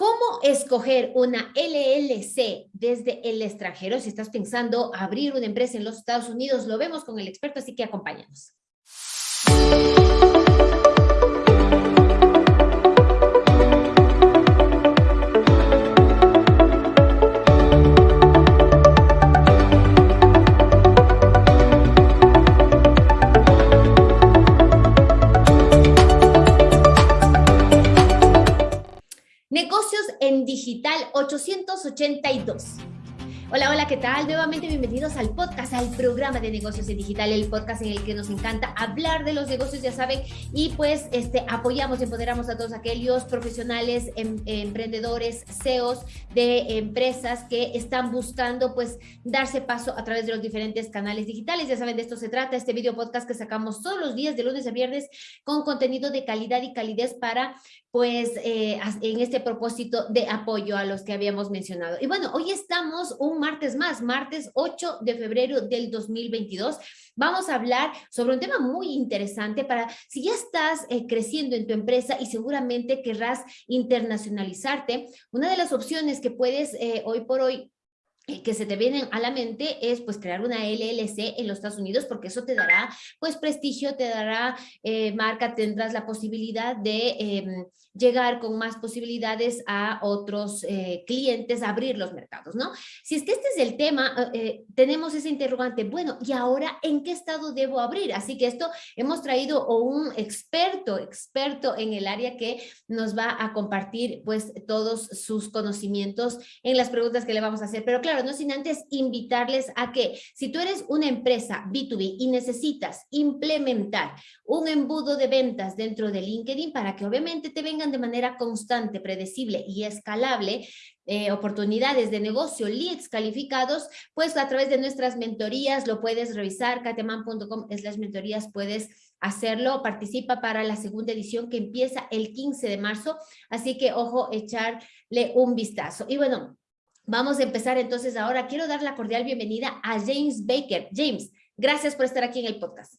¿Cómo escoger una LLC desde el extranjero? Si estás pensando abrir una empresa en los Estados Unidos, lo vemos con el experto, así que acompáñanos. 882. Hola, hola, ¿qué tal? Nuevamente bienvenidos al podcast, al programa de negocios en digital, el podcast en el que nos encanta hablar de los negocios, ya saben, y pues este, apoyamos, empoderamos a todos aquellos profesionales, em, emprendedores, CEOs de empresas que están buscando pues darse paso a través de los diferentes canales digitales. Ya saben, de esto se trata, este video podcast que sacamos todos los días de lunes a viernes con contenido de calidad y calidez para pues eh, en este propósito de apoyo a los que habíamos mencionado. Y bueno, hoy estamos un martes más, martes 8 de febrero del 2022. Vamos a hablar sobre un tema muy interesante para si ya estás eh, creciendo en tu empresa y seguramente querrás internacionalizarte. Una de las opciones que puedes eh, hoy por hoy que se te vienen a la mente es pues crear una LLC en los Estados Unidos porque eso te dará pues prestigio, te dará marca, tendrás la posibilidad de em, llegar con más posibilidades a otros eh, clientes, abrir los mercados, ¿no? Si es que este es el tema, eh, eh, tenemos ese interrogante, bueno, ¿y ahora en qué estado debo abrir? Así que esto hemos traído un experto, experto en el área que nos va a compartir pues todos sus conocimientos en las preguntas que le vamos a hacer. Pero claro, no sin antes invitarles a que si tú eres una empresa B2B y necesitas implementar un embudo de ventas dentro de LinkedIn para que obviamente te venga de manera constante, predecible y escalable eh, oportunidades de negocio, leads calificados, pues a través de nuestras mentorías lo puedes revisar, kateman.com las mentorías puedes hacerlo, participa para la segunda edición que empieza el 15 de marzo, así que ojo, echarle un vistazo. Y bueno, vamos a empezar entonces ahora. Quiero dar la cordial bienvenida a James Baker. James, gracias por estar aquí en el podcast.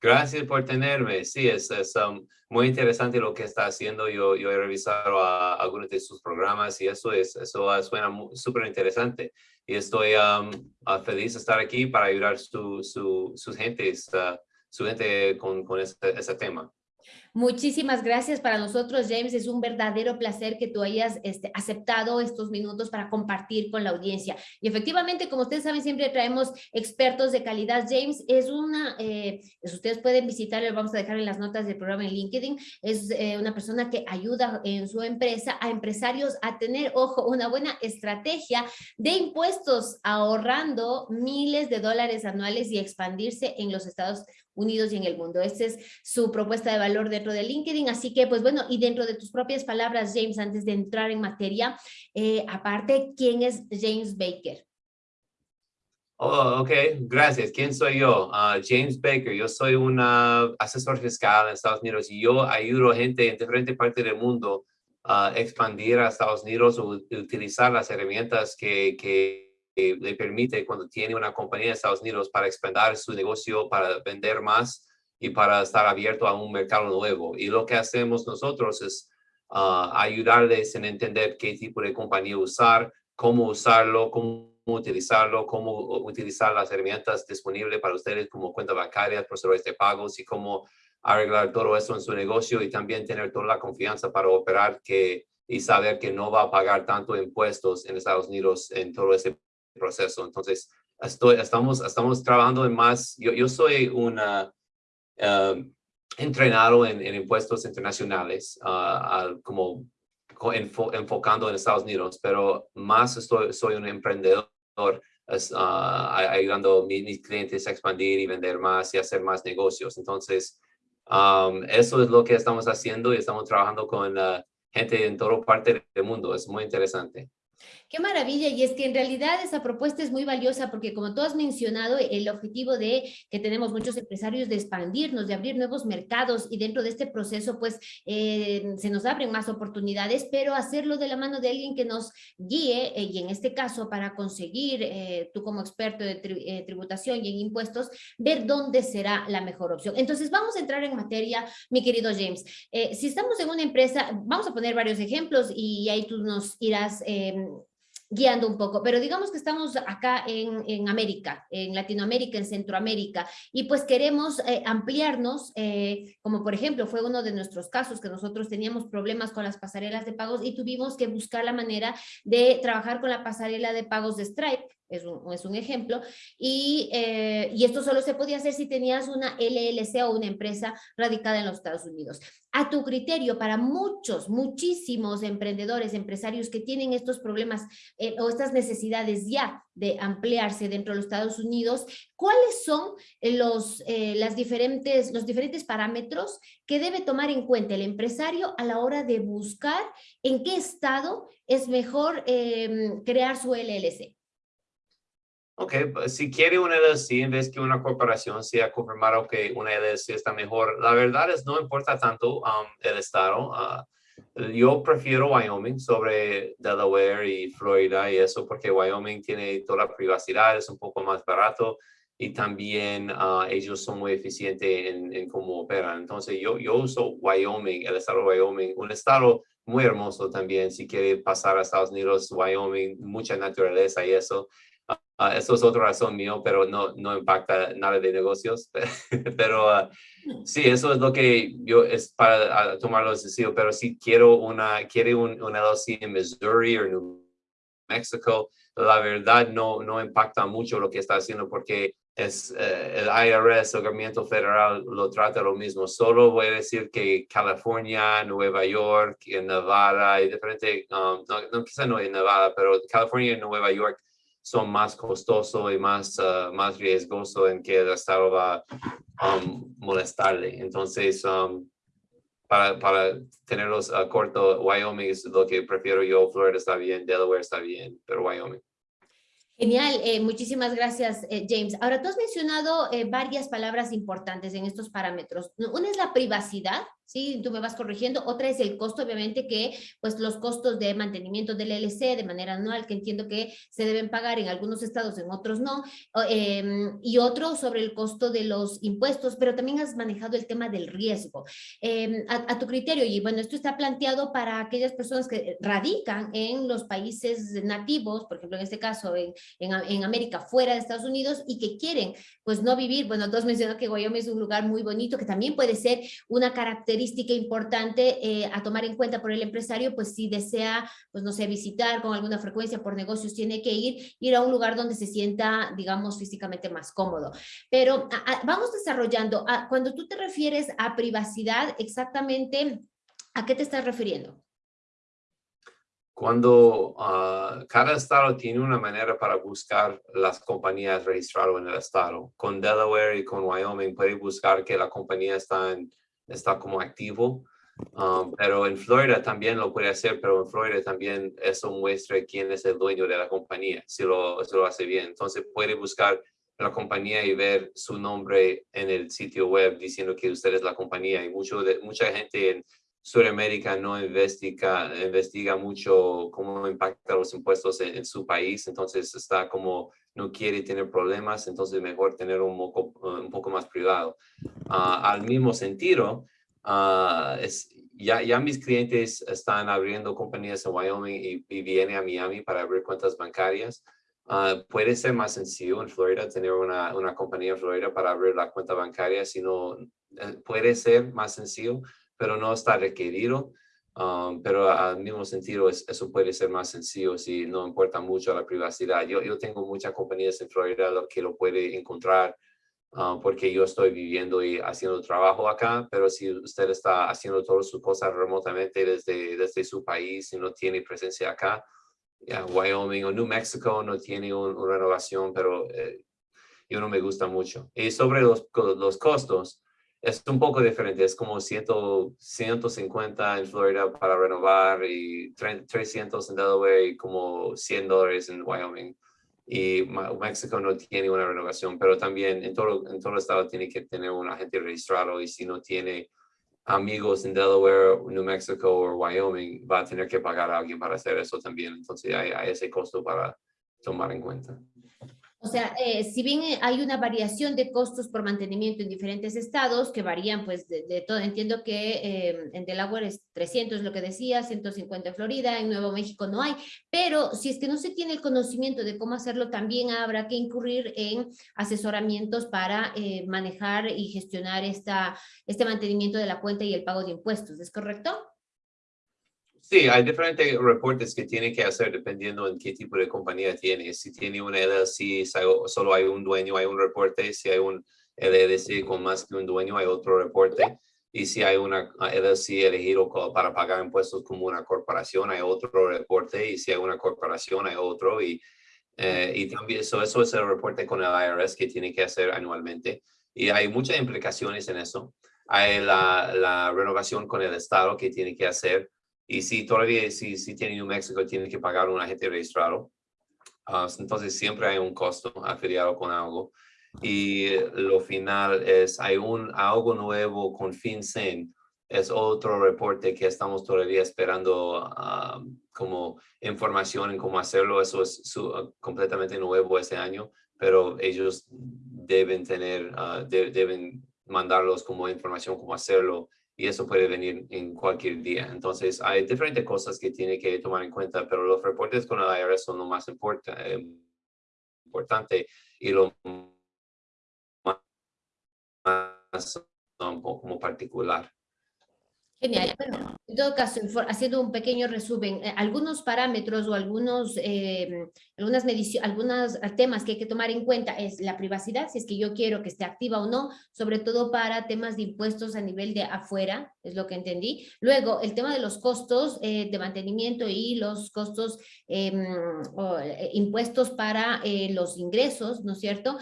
Gracias por tenerme. Sí, es, um, muy interesante lo que está haciendo. Yo, yo he revisado algunos de sus programas y eso, es, eso suena súper interesante. Y estoy um, uh, feliz de estar aquí para ayudar su, su, sus gentes, uh, su gente con, con este, ese tema. Muchísimas gracias para nosotros, James. Es un verdadero placer que tú hayas este, aceptado estos minutos para compartir con la audiencia. Y efectivamente, como ustedes saben, siempre traemos expertos de calidad. James es una, eh, pues ustedes pueden visitarlo, vamos a dejar en las notas del programa en LinkedIn, es eh, una persona que ayuda en su empresa a empresarios a tener, ojo, una buena estrategia de impuestos, ahorrando miles de dólares anuales y expandirse en los Estados Unidos y en el mundo. Esta es su propuesta de valor dentro de LinkedIn. Así que, pues bueno, y dentro de tus propias palabras, James, antes de entrar en materia, eh, aparte, ¿quién es James Baker? Oh, ok, gracias. ¿Quién soy yo? Ah, James Baker. Yo soy un asesor fiscal en Estados Unidos y yo ayudo a gente en diferentes partes del mundo a expandir a Estados Unidos o utilizar las herramientas que, que le permite cuando tiene una compañía en Estados Unidos para expandir su negocio, para vender más y para estar abierto a un mercado nuevo. Y lo que hacemos nosotros es ah, ayudarles en entender qué tipo de compañía usar, cómo usarlo, cómo utilizarlo, cómo utilizar las herramientas disponibles para ustedes como cuenta bancaria, procesadores de pagos y cómo arreglar todo eso en su negocio y también tener toda la confianza para operar que, y saber que no va a pagar tanto impuestos en Estados Unidos en todo ese proceso. Entonces, estoy, estamos, estamos trabajando en más, yo, yo soy un um, entrenado en, impuestos internacionales, uh, como enfocando en Estados Unidos, pero más soy un emprendedor uh, ayudando a mis, clientes a expandir y vender más y hacer más negocios. Entonces, eso es lo que estamos haciendo y estamos trabajando con uh, gente en toda parte del mundo. Es muy interesante. Qué maravilla, y es que en realidad esa propuesta es muy valiosa porque como tú has mencionado, el objetivo de que tenemos muchos empresarios de expandirnos, de abrir nuevos mercados y dentro de este proceso pues eh, se nos abren más oportunidades, pero hacerlo de la mano de alguien que nos guíe eh, y en este caso para conseguir, eh, tú como experto de tributación y en impuestos, ver dónde será la mejor opción. Entonces vamos a entrar en materia, mi querido James. si estamos en una empresa, vamos a poner varios ejemplos y ahí tú nos irás guiando un poco, pero digamos que estamos acá en, América, en Latinoamérica, en Centroamérica, y pues queremos eh, ampliarnos, eh, como por ejemplo fue uno de nuestros casos que nosotros teníamos problemas con las pasarelas de pagos y tuvimos que buscar la manera de trabajar con la pasarela de pagos de Stripe, es un, es un ejemplo, y, eh, y, esto solo se podía hacer si tenías una LLC o una empresa radicada en los Estados Unidos. A tu criterio, para muchos, muchísimos emprendedores, empresarios que tienen estos problemas eh, o estas necesidades ya de ampliarse dentro de los Estados Unidos, ¿cuáles son los, eh, las diferentes, los diferentes parámetros que debe tomar en cuenta el empresario a la hora de buscar en qué estado es mejor crear su LLC? Ok, pues, si quiere una LLC en vez que una corporación sea confirmado que una LLC está mejor, la verdad es no importa tanto um, el estado. Uh, yo prefiero Wyoming sobre Delaware y Florida y eso porque Wyoming tiene toda la privacidad, es un poco más barato y también uh, ellos son muy eficientes en, en, cómo operan. Entonces yo, yo uso Wyoming, el estado de Wyoming, un estado muy hermoso también. Si quiere pasar a Estados Unidos, Wyoming, mucha naturaleza y eso. Uh, eso es otra razón mío, pero no, no impacta nada de negocios. pero uh, sí, eso es lo que yo es para uh, tomar los decisiones. Pero si quiero una, quiere un, una LLC en Missouri o New Mexico, la verdad no, no impacta mucho lo que está haciendo porque es eh, el IRS, el gobierno federal, lo trata lo mismo. Solo voy a decir que California, Nueva York, Nevada y diferente, um, no, no quizá no en Nevada, pero California y Nueva York son más costosos y más, uh, más riesgosos en que el Estado va a um, molestarle. Entonces, um, para, para tenerlos a corto, Wyoming es lo que prefiero yo, Florida está bien, Delaware está bien, pero Wyoming. Genial, eh, muchísimas gracias, eh, James. Ahora, tú has mencionado eh, varias palabras importantes en estos parámetros. Una es la privacidad, ¿sí? Tú me vas corrigiendo. Otra es el costo, obviamente, que pues los costos de mantenimiento del LC de manera anual, que entiendo que se deben pagar en algunos estados, en otros no. Em, y otro sobre el costo de los impuestos, pero también has manejado el tema del riesgo. Em, a, tu criterio, y bueno, esto está planteado para aquellas personas que radican en los países nativos, por ejemplo, en este caso, en, en, América, fuera de Estados Unidos, y que quieren, pues, no vivir, bueno, tú has mencionado que Wyoming es un lugar muy bonito, que también puede ser una característica característica importante eh, a tomar en cuenta por el empresario, pues si desea, pues no sé, visitar con alguna frecuencia por negocios, tiene que ir, ir a un lugar donde se sienta, digamos, físicamente más cómodo. Pero vamos desarrollando, cuando tú te refieres a privacidad, exactamente, ¿a qué te estás refiriendo? Cuando ah, cada estado tiene una manera para buscar las compañías registradas en el estado. Con Delaware y con Wyoming puede buscar que la compañía está en está como activo. Um, pero en Florida también lo puede hacer, pero en Florida también eso muestra quién es el dueño de la compañía, si lo, si lo hace bien. Entonces puede buscar la compañía y ver su nombre en el sitio web diciendo que usted es la compañía. Y mucho mucha gente en Sudamérica no investiga, investiga mucho cómo impacta los impuestos en, su país, entonces está como no quiere tener problemas, entonces mejor tener un poco, un poco más privado. Ah, al mismo sentido, es, ya, ya mis clientes están abriendo compañías en Wyoming y, y vienen a Miami para abrir cuentas bancarias. Uh, puede ser más sencillo en Florida tener una, una, compañía en Florida para abrir la cuenta bancaria, sino eh, puede ser más sencillo, pero no está requerido. Um, pero al mismo sentido, eso puede ser más sencillo si no importa mucho la privacidad. Yo, yo tengo muchas compañías en Florida que lo puede encontrar uh, porque yo estoy viviendo y haciendo trabajo acá, pero si usted está haciendo todas sus cosas remotamente desde, desde su país y no tiene presencia acá, Wyoming o New Mexico no tiene una renovación, pero eh, yo no me gusta mucho. Y sobre los, los costos, es un poco diferente, es como 100, 150 en Florida para renovar y 300 en Delaware y como 100 dólares en Wyoming. Y México no tiene una renovación, pero también en todo, en todo estado tiene que tener un agente registrado y si no tiene amigos en Delaware, New Mexico o Wyoming, va a tener que pagar a alguien para hacer eso también. Entonces hay ese costo para tomar en cuenta. O sea, eh, si bien eh, hay una variación de costos por mantenimiento en diferentes estados, que varían pues de, todo, entiendo que eh, en Delaware es 300 lo que decía, 150 en Florida, en Nuevo México no hay, pero si es que no se tiene el conocimiento de cómo hacerlo, también habrá que incurrir en asesoramientos para manejar y gestionar esta, este mantenimiento de la cuenta y el pago de impuestos, ¿es correcto? Sí, hay diferentes reportes que tiene que hacer dependiendo en qué tipo de compañía tiene. Si tiene una LLC, solo hay un dueño, hay un reporte. Si hay un LLC con más que un dueño, hay otro reporte. Y si hay una LLC elegido para pagar impuestos como una corporación, hay otro reporte. Y si hay una corporación, hay otro. Y, eh, y también eso, es el reporte con el IRS que tiene que hacer anualmente. Y hay muchas implicaciones en eso. Hay la, la renovación con el Estado que tiene que hacer y si todavía, si, si tiene New Mexico, tiene que pagar un agente registrado. Ah, entonces siempre hay un costo afiliado con algo. Y lo final es, hay un algo nuevo con FinCEN. Es otro reporte que estamos todavía esperando ah, como información en cómo hacerlo. Eso es completamente nuevo este año, pero ellos deben tener, uh, deben mandarlos como información cómo hacerlo y eso puede venir en cualquier día. Entonces, hay diferentes cosas que tiene que tomar en cuenta, pero los reportes con el IRS son lo más eh, importante y lo más un poco como particular. Genial. en todo caso, haciendo un pequeño resumen, eh, algunos parámetros o algunos, eh, algunas mediciones, algunos temas que hay que tomar en cuenta es la privacidad, si es que yo quiero que esté activa o no, sobre todo para temas de impuestos a nivel de afuera, es lo que entendí. Luego, el tema de los costos eh, de mantenimiento y los costos, em, impuestos para los ingresos, ¿no es cierto?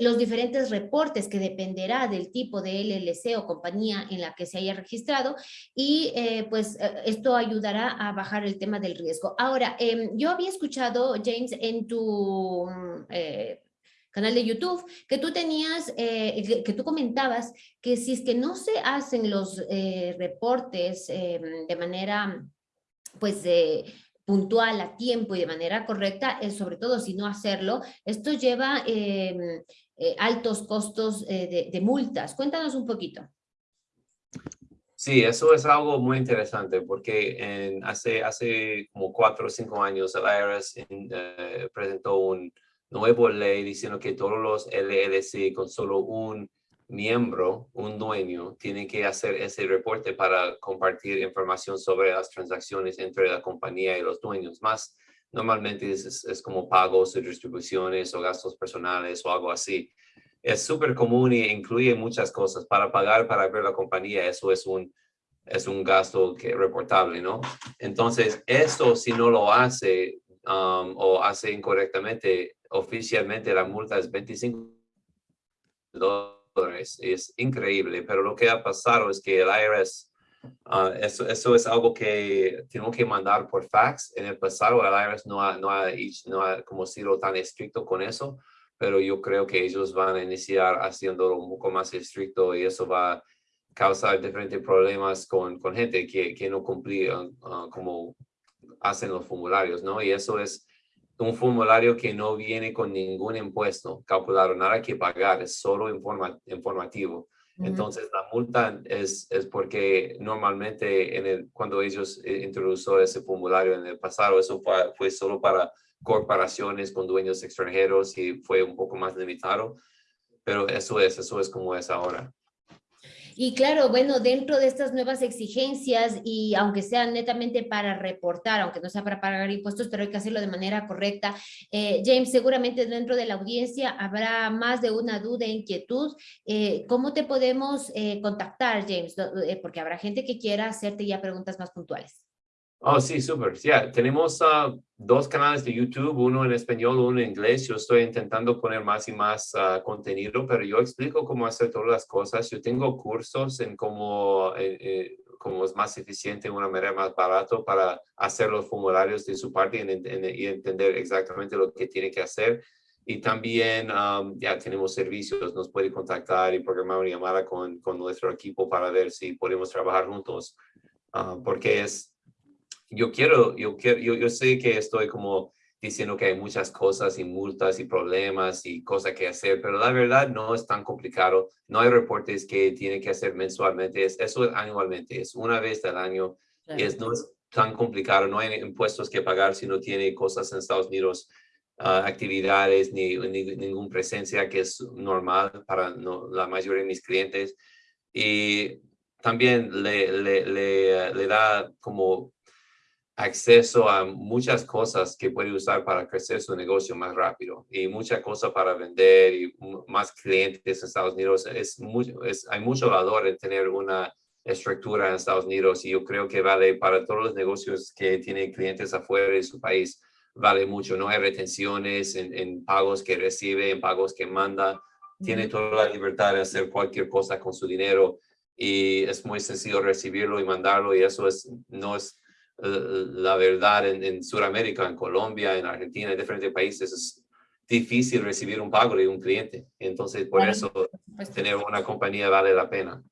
los diferentes reportes que dependerá del tipo de LLC o compañía en la que se haya registrado y eh, pues eh, esto ayudará a bajar el tema del riesgo. Ahora, em, yo había escuchado, James, en tu mm, eh, canal de YouTube, que tú tenías, que, tú comentabas que si es que no se hacen los reportes em, de manera, pues, puntual, a tiempo y de manera correcta, sobre todo si no hacerlo, esto lleva em, altos costos de, de multas. Cuéntanos un poquito. Sí, eso es algo muy interesante porque en, hace, hace como cuatro o cinco años el IRS eh, presentó un nuevo ley diciendo que todos los LLC con solo un miembro, un dueño, tienen que hacer ese reporte para compartir información sobre las transacciones entre la compañía y los dueños. Más normalmente es, como pagos distribuciones o gastos personales o algo así es súper común y incluye muchas cosas. Para pagar, para ver la compañía, eso es un, es un gasto que reportable, ¿no? Entonces, esto si no lo hace um, o hace incorrectamente, oficialmente la multa es 25 dólares. Es increíble, pero lo que ha pasado es que el IRS, uh, eso, eso es algo que tenemos que mandar por fax. En el pasado el IRS no ha, no ha, no ha como sido tan estricto con eso pero yo creo que ellos van a iniciar haciéndolo un poco más estricto y eso va a causar diferentes problemas con, con gente que, que no cumplía ah, como hacen los formularios, ¿no? Y eso es un formulario que no viene con ningún impuesto calculado, nada que pagar, es solo informa, informativo. Entonces, la multa es, es porque normalmente en el, cuando ellos eh, introdujeron ese formulario en el pasado, eso fue, fue solo para corporaciones con dueños extranjeros y fue un poco más limitado, pero eso es, eso es como es ahora. Y claro, bueno, dentro de estas nuevas exigencias y aunque sean netamente para reportar, aunque no sea para pagar impuestos, pero hay que hacerlo de manera correcta. Eh, James, seguramente dentro de la audiencia habrá más de una duda e inquietud. Eh, ¿Cómo te podemos eh, contactar, James? porque habrá gente que quiera hacerte ya preguntas más puntuales. Oh, sí, súper. Ya, tenemos ah, dos canales de YouTube, uno en español, uno en inglés. Yo estoy intentando poner más y más ah, contenido, pero yo explico cómo hacer todas las cosas. Yo tengo cursos en cómo, eh, eh, cómo es más eficiente, una manera más barato para hacer los formularios de su parte y, y entender exactamente lo que tiene que hacer. Y también ya tenemos servicios, nos puede contactar y programar una llamada con, con nuestro equipo para ver si podemos trabajar juntos. Ah, porque es, yo quiero, yo quiero, yo, yo sé que estoy como diciendo que hay muchas cosas y multas y problemas y cosas que hacer, pero la verdad no es tan complicado. No hay reportes que tiene que hacer mensualmente, es, eso es anualmente, es una vez al año y es, no es tan complicado, no hay impuestos que pagar si no tiene cosas en Estados Unidos Ah, actividades ni, ninguna presencia que es normal para la mayoría de mis clientes. Y también le, le, le, da como acceso a muchas cosas que puede usar para crecer su negocio más rápido. Y muchas cosas para vender y más clientes en Estados Unidos. Es, mucho, es hay mucho valor en tener una estructura en Estados Unidos y yo creo que vale para todos los negocios que tienen clientes afuera de su país vale mucho, no hay retenciones en, pagos que recibe, en pagos que manda, tiene toda la libertad de hacer cualquier cosa con su dinero y es muy sencillo recibirlo y mandarlo y eso es, no es la verdad en, en Sudamérica, en Colombia, en Argentina, en diferentes países, es difícil recibir un pago de un cliente. Entonces, por eso tener una compañía vale la pena.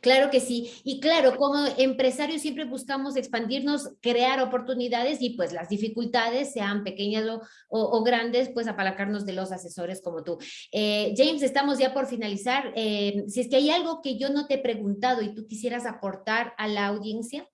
Claro que sí. Y claro, como empresarios siempre buscamos expandirnos, crear oportunidades y pues las dificultades, sean pequeñas o, grandes, pues apalancarnos de los asesores como tú. Eh, James, estamos ya por finalizar. Eh, si es que hay algo que yo no te he preguntado y tú quisieras aportar a la audiencia.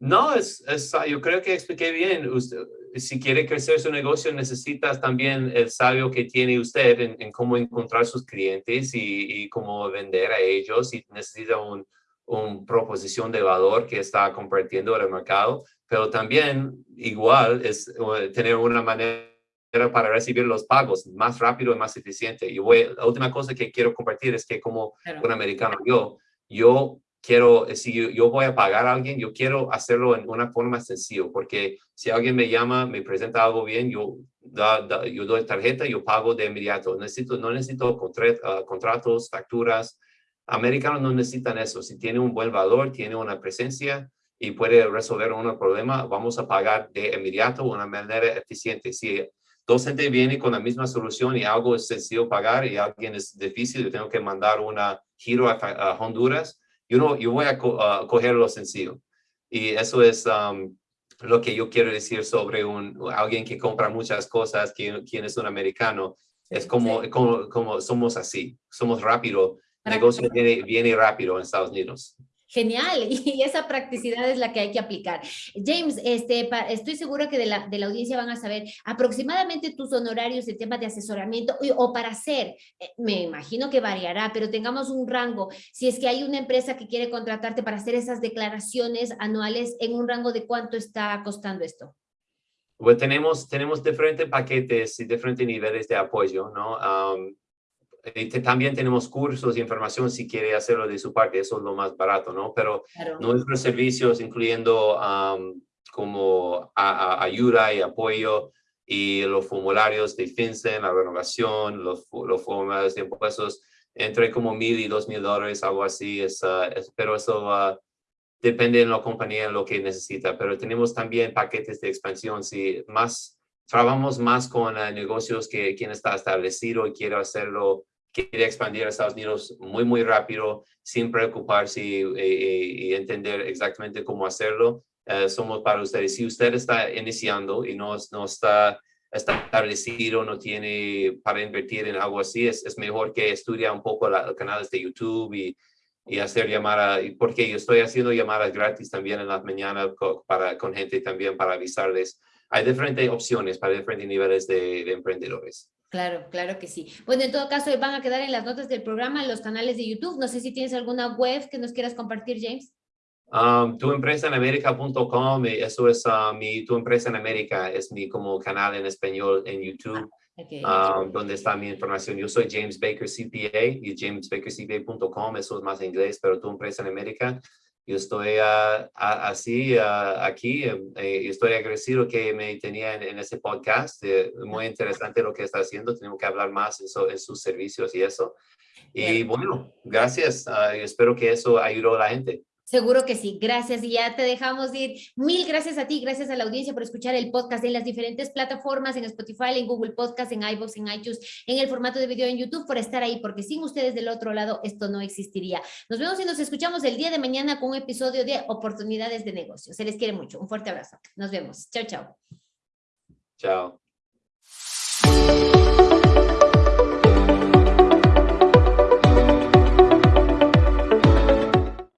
No, es, yo creo que expliqué bien. Usted, si quiere crecer su negocio, necesitas también el sabio que tiene usted en, cómo encontrar sus clientes y, cómo vender a ellos. Y necesita una un proposición de valor que está compartiendo en el mercado. Pero también, igual, es tener una manera para recibir los pagos más rápido y más eficiente. Y voy, la última cosa que quiero compartir es que como un americano, yo, yo quiero, eh, si yo, voy a pagar a alguien, yo quiero hacerlo en una forma sencilla, porque si alguien me llama, me presenta algo bien, yo, da, yo doy tarjeta, yo pago de inmediato. Necesito, no necesito ah, contratos, facturas. Americanos no necesitan eso. Si tiene un buen valor, tiene una presencia y puede resolver un problema, vamos a pagar de inmediato de una manera eficiente. Si dos gente viene con la misma solución y algo es sencillo pagar y alguien es difícil, yo tengo que mandar una giro a Honduras, yo, no, yo voy a coger lo sencillo. Y eso es um, lo que yo quiero decir sobre un, alguien que compra muchas cosas, quien, quien es un americano. Es como, como, como, somos así, somos rápido. El negocio viene, viene rápido en Estados Unidos. Genial, y esa practicidad es la que hay que aplicar. James, este, estoy segura que de la, de la audiencia van a saber aproximadamente tus honorarios en temas de asesoramiento o para hacer, eh, me imagino que variará, pero tengamos un rango. Si es que hay una empresa que quiere contratarte para hacer esas declaraciones anuales, ¿en un rango de cuánto está costando esto? Pues tenemos, tenemos diferentes paquetes y diferentes niveles de apoyo, ¿no? También tenemos cursos y información si quiere hacerlo de su parte, eso es lo más barato, ¿no? Pero nuestros servicios, incluyendo como ayuda y apoyo y los formularios de FinCEN, la renovación, los, los formularios de impuestos, entre como mil y dos mil dólares, algo así, es, ah, pero eso depende de la compañía en lo que necesita, pero tenemos también paquetes de expansión, si más trabajamos más con ah, negocios que quien está establecido y quiere hacerlo quiere expandir a Estados Unidos muy, muy rápido, sin preocuparse y, entender exactamente cómo hacerlo, eh, somos para ustedes. Si usted está iniciando y no, no está, establecido, no tiene para invertir en algo así, es, es mejor que estudie un poco los canales de YouTube y, y hacer llamadas, porque yo estoy haciendo llamadas gratis también en las mañanas para, con gente también para avisarles. Hay diferentes opciones para diferentes niveles de emprendedores. Claro, claro que sí. Bueno, en todo caso, van a quedar en las notas del programa, en los canales de YouTube. No sé si tienes alguna web que nos quieras compartir, James. Um, tu empresa en América.com, eso es uh, mi, tu empresa en América, es mi como canal en español en YouTube, ah, um, donde está mi información. Yo soy James Baker CPA y jamesbakercpa.com, eso es más en inglés, pero tu empresa en América. Yo estoy así aquí, em, eh, estoy agradecido que me tenía en, ese podcast, eh, muy interesante lo que está haciendo, tenemos que hablar más en, en sus servicios y eso. Y bueno, gracias, ah, espero que eso ayudó a la gente. Seguro que sí, gracias y ya te dejamos ir. Mil gracias a ti, gracias a la audiencia por escuchar el podcast en las diferentes plataformas, en Spotify, en Google Podcast, en iVoox, en iTunes, en el formato de video en YouTube, por estar ahí, porque sin ustedes del otro lado esto no existiría. Nos vemos y nos escuchamos el día de mañana con un episodio de Oportunidades de Negocio. Se les quiere mucho. Un fuerte abrazo. Nos vemos. Chao, chao. Chao.